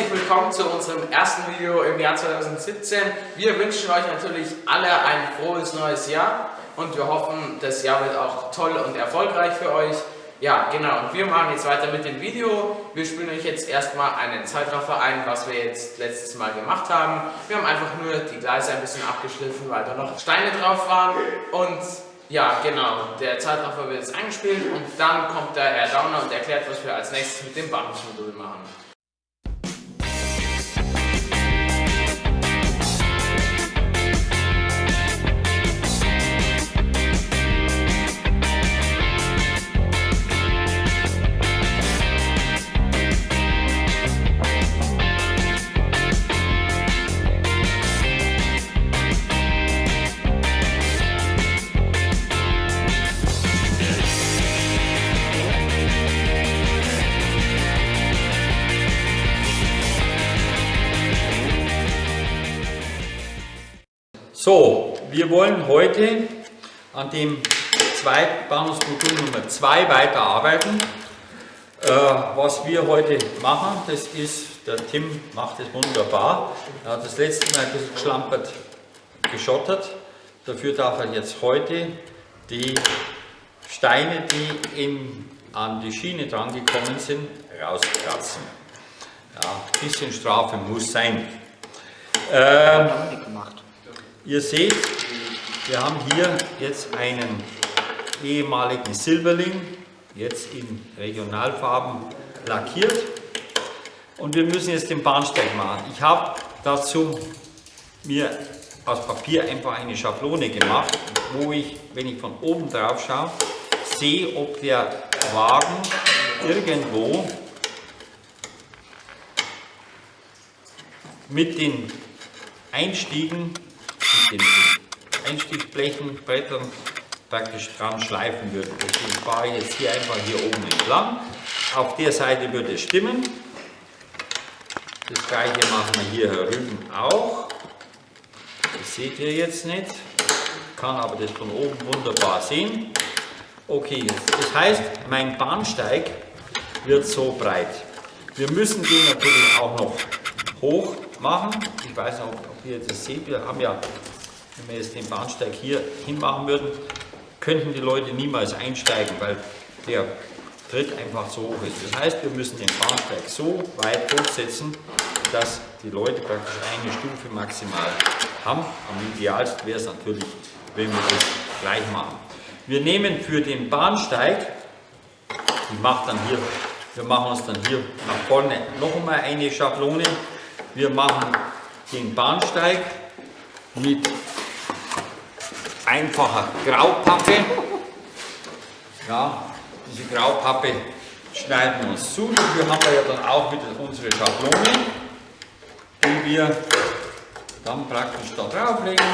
herzlich willkommen zu unserem ersten Video im Jahr 2017. Wir wünschen euch natürlich alle ein frohes neues Jahr und wir hoffen, das Jahr wird auch toll und erfolgreich für euch. Ja, genau, und wir machen jetzt weiter mit dem Video. Wir spielen euch jetzt erstmal einen Zeitraffer ein, was wir jetzt letztes Mal gemacht haben. Wir haben einfach nur die Gleise ein bisschen abgeschliffen, weil da noch Steine drauf waren und ja, genau. Der Zeitraffer wird jetzt eingespielt und dann kommt der Herr Dauner und erklärt, was wir als nächstes mit dem Bahnhofsmodul machen. So, wir wollen heute an dem Bahnhofsmodul Nummer 2 weiterarbeiten. Äh, was wir heute machen, das ist, der Tim macht es wunderbar. Er hat das letzte Mal ein bisschen geschlampert, geschottert. Dafür darf er jetzt heute die Steine, die in, an die Schiene dran gekommen sind, rauskratzen. Ja, ein bisschen Strafe muss sein. Ähm, Ihr seht, wir haben hier jetzt einen ehemaligen Silberling, jetzt in Regionalfarben lackiert und wir müssen jetzt den Bahnsteig machen. Ich habe dazu mir aus Papier einfach eine Schablone gemacht, wo ich, wenn ich von oben drauf schaue, sehe, ob der Wagen irgendwo mit den Einstiegen den Einstiegsblechen, Brettern praktisch dran schleifen würden. Deswegen fahre ich jetzt hier einfach hier oben entlang. Auf der Seite würde es stimmen. Das gleiche machen wir hier herüben auch. Das seht ihr jetzt nicht. Kann aber das von oben wunderbar sehen. Okay, das heißt, mein Bahnsteig wird so breit. Wir müssen den natürlich auch noch hoch machen. Ich weiß nicht, ob ihr das seht. Wir haben ja wenn wir jetzt den Bahnsteig hier hinmachen würden, könnten die Leute niemals einsteigen, weil der Tritt einfach so hoch ist. Das heißt, wir müssen den Bahnsteig so weit hochsetzen, dass die Leute praktisch eine Stufe maximal haben. Am idealsten wäre es natürlich, wenn wir das gleich machen. Wir nehmen für den Bahnsteig, ich mache dann hier, wir machen uns dann hier nach vorne noch einmal eine Schablone. Wir machen den Bahnsteig mit einfacher Graupappe. Ja, diese Graupappe schneiden wir uns zu. Dafür haben wir ja dann auch wieder unsere Schablone, die wir dann praktisch da drauflegen.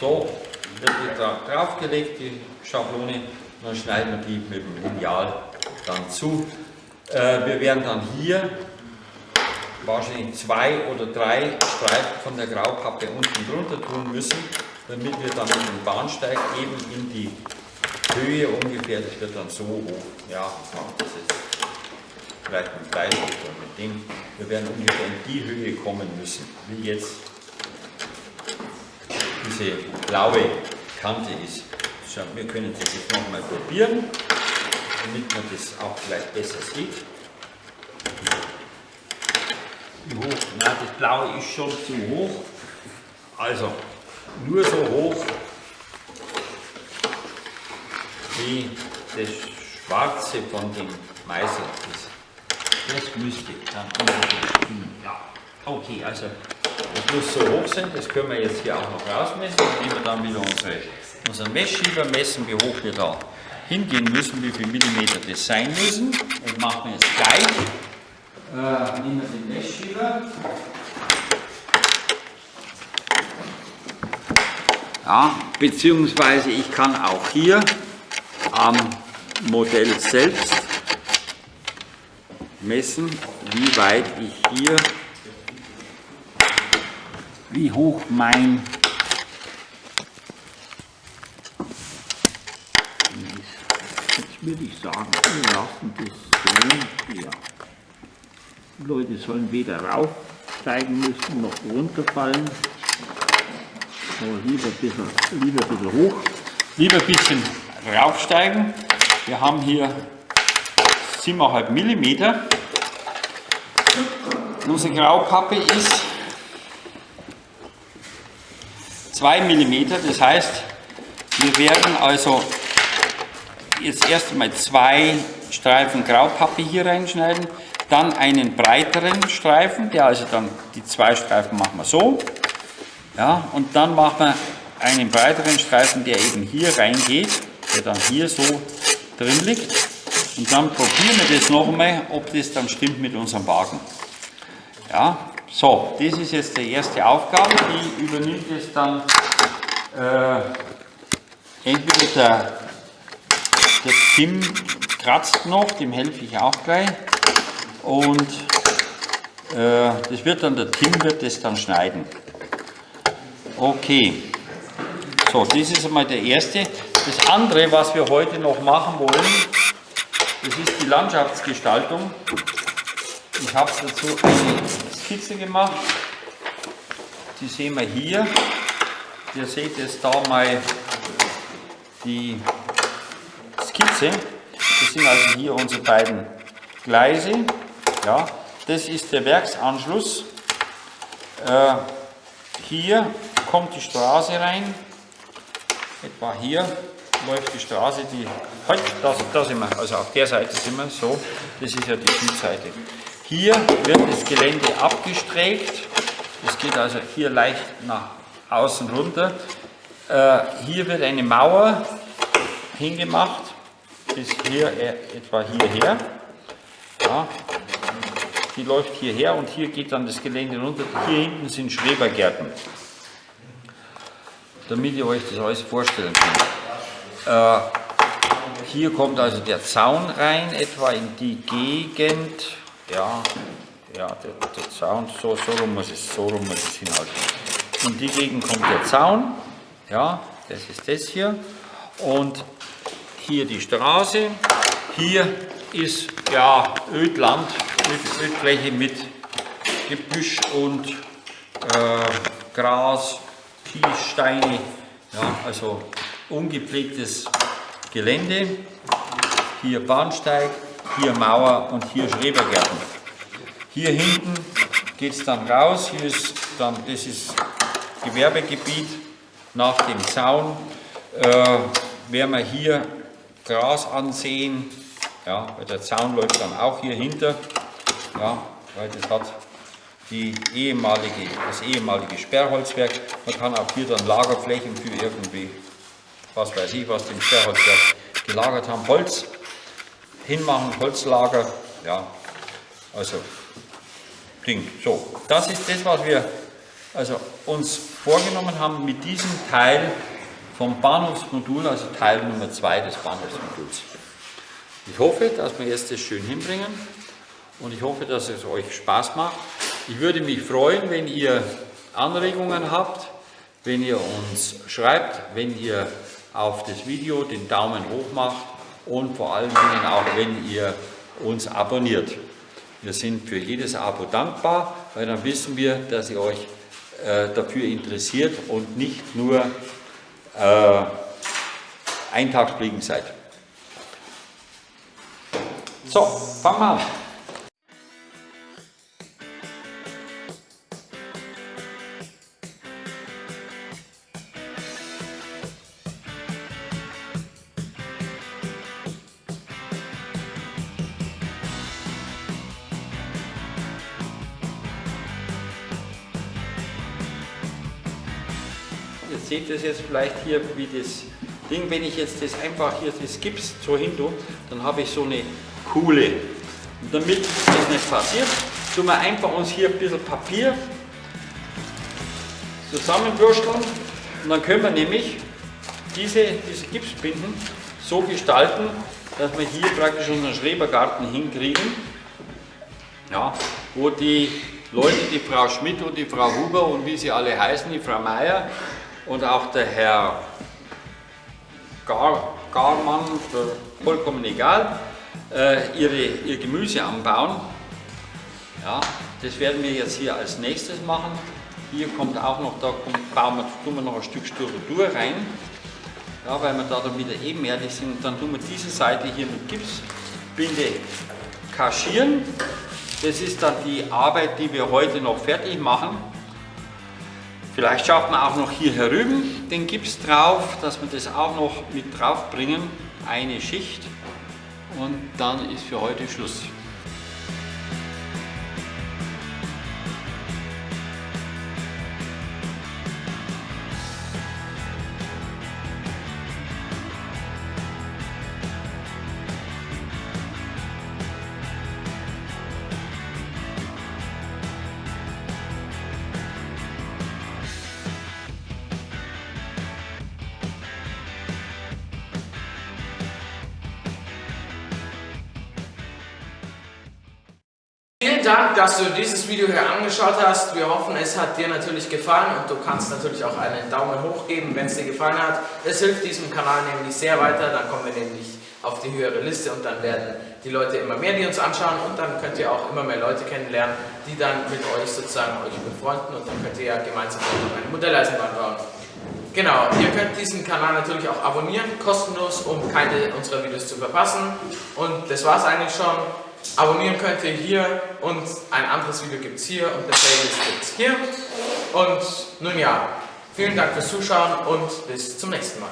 So wird die da draufgelegt, die Schablone. Dann schneiden wir die mit dem Lineal dann zu. Äh, wir werden dann hier wahrscheinlich zwei oder drei Streifen von der Graupappe unten drunter tun müssen, damit wir dann dem Bahnsteig eben in die Höhe ungefähr, das wird dann so hoch, ja, das ist vielleicht mit Bleistift oder mit dem, wir werden ungefähr in die Höhe kommen müssen, wie jetzt diese blaue Kante ist. Wir können das jetzt nochmal probieren, damit man das auch vielleicht besser sieht. Wie hoch? Na, das blaue ist schon zu hoch. Also nur so hoch wie das schwarze von dem Meißel ist. Das müsste dann stimmen. Ja, okay, also das muss so hoch sein, das können wir jetzt hier auch noch rausmessen. Dann nehmen wir dann wieder unsere, unseren Messschieber, messen, wie hoch wir da hingehen müssen, wie viel Millimeter das sein müssen. Das machen wir jetzt gleich äh, nehmen wir den Messschieber. Ja, beziehungsweise ich kann auch hier am Modell selbst messen, wie weit ich hier, wie hoch mein jetzt würde ich sagen, wir lassen das so hier. Leute sollen weder raufsteigen müssen noch runterfallen. Aber lieber ein bisschen, lieber ein bisschen hoch. Lieber ein bisschen raufsteigen. Wir haben hier 7,5 mm. Unsere Graupappe ist 2 mm, das heißt, wir werden also jetzt erst einmal zwei Streifen Graupappe hier reinschneiden, dann einen breiteren Streifen, der also dann, die zwei Streifen machen wir so, ja, und dann machen wir einen breiteren Streifen, der eben hier reingeht, der dann hier so drin liegt. Und dann probieren wir das noch einmal, ob das dann stimmt mit unserem Wagen. Ja, so, das ist jetzt die erste Aufgabe, die übernimmt es dann äh, entweder der, der Tim kratzt noch, dem helfe ich auch gleich und äh, das wird dann, der Tim wird das dann schneiden. Okay, so, das ist einmal der erste. Das andere, was wir heute noch machen wollen, das ist die Landschaftsgestaltung. Ich habe dazu eine Skizze gemacht. Die sehen wir hier. Ihr seht jetzt da mal die Skizze. Das sind also hier unsere beiden Gleise. Ja, das ist der Werksanschluss. Äh, hier kommt die Straße rein. Etwa hier läuft die Straße, die, halt, da, da sind wir, also auf der Seite sind wir, so, das ist ja die Südseite. Hier wird das Gelände abgestreckt, es geht also hier leicht nach außen runter. Äh, hier wird eine Mauer hingemacht, bis hier äh, etwa hierher. Ja, die läuft hierher und hier geht dann das Gelände runter. Hier hinten sind Schrebergärten, damit ihr euch das alles vorstellen könnt. Äh, hier kommt also der Zaun rein, etwa in die Gegend. Ja, ja der, der Zaun, so, so, rum muss es, so rum muss es hinhalten. In die Gegend kommt der Zaun. Ja, das ist das hier. Und hier die Straße. Hier ist ja Ödland, Ödfläche mit Gebüsch und äh, Gras, Kiessteine, ja, also ungepflegtes Gelände. Hier Bahnsteig, hier Mauer und hier Schrebergärten. Hier hinten geht es dann raus, hier ist dann, das ist Gewerbegebiet nach dem Zaun. Äh, werden wir hier Gras ansehen, ja, der Zaun läuft dann auch hier hinter, ja, weil das hat die ehemalige, das ehemalige Sperrholzwerk. Man kann auch hier dann Lagerflächen für irgendwie, was weiß ich, was dem Sperrholzwerk gelagert haben, Holz hinmachen, Holzlager, ja, also Ding. So, das ist das, was wir also uns vorgenommen haben mit diesem Teil vom Bahnhofsmodul, also Teil Nummer 2 des Bahnhofsmoduls. Ich hoffe, dass wir jetzt das schön hinbringen und ich hoffe, dass es euch Spaß macht. Ich würde mich freuen, wenn ihr Anregungen habt, wenn ihr uns schreibt, wenn ihr auf das Video den Daumen hoch macht und vor allen Dingen auch, wenn ihr uns abonniert. Wir sind für jedes Abo dankbar, weil dann wissen wir, dass ihr euch äh, dafür interessiert und nicht nur äh, Eintagsfliegen seid. So, fangen wir an. Seht das jetzt vielleicht hier, wie das Ding, wenn ich jetzt das einfach hier das Gips so hin tue, dann habe ich so eine Kuhle. Und damit das nicht passiert, tun wir einfach uns hier ein bisschen Papier zusammenwürsteln und dann können wir nämlich diese, diese Gipsbinden so gestalten, dass wir hier praktisch unseren Schrebergarten hinkriegen, ja, wo die Leute, die Frau Schmidt und die Frau Huber und wie sie alle heißen, die Frau Meier und auch der Herr Gar, Garmann, vollkommen egal, äh, ihre, ihr Gemüse anbauen. Ja, das werden wir jetzt hier als nächstes machen. Hier kommt auch noch, da kommt, bauen wir, tun wir noch ein Stück Styrodur rein. Ja, weil wir da dann wieder ebenerdig sind. Dann tun wir diese Seite hier mit Gipsbinde kaschieren. Das ist dann die Arbeit, die wir heute noch fertig machen. Vielleicht schafft man auch noch hier herüben den Gips drauf, dass wir das auch noch mit drauf bringen. Eine Schicht und dann ist für heute Schluss. Dank, dass du dieses Video hier angeschaut hast. Wir hoffen, es hat dir natürlich gefallen und du kannst natürlich auch einen Daumen hoch geben, wenn es dir gefallen hat. Es hilft diesem Kanal nämlich sehr weiter, dann kommen wir nämlich auf die höhere Liste und dann werden die Leute immer mehr, die uns anschauen und dann könnt ihr auch immer mehr Leute kennenlernen, die dann mit euch sozusagen euch befreunden und dann könnt ihr ja gemeinsam eine Modelleisenbahn bauen. Genau, ihr könnt diesen Kanal natürlich auch abonnieren, kostenlos, um keine unserer Videos zu verpassen. Und das war es eigentlich schon. Abonnieren könnt ihr hier und ein anderes Video gibt es hier und eine Playlist gibt es hier. Und nun ja, vielen Dank fürs Zuschauen und bis zum nächsten Mal.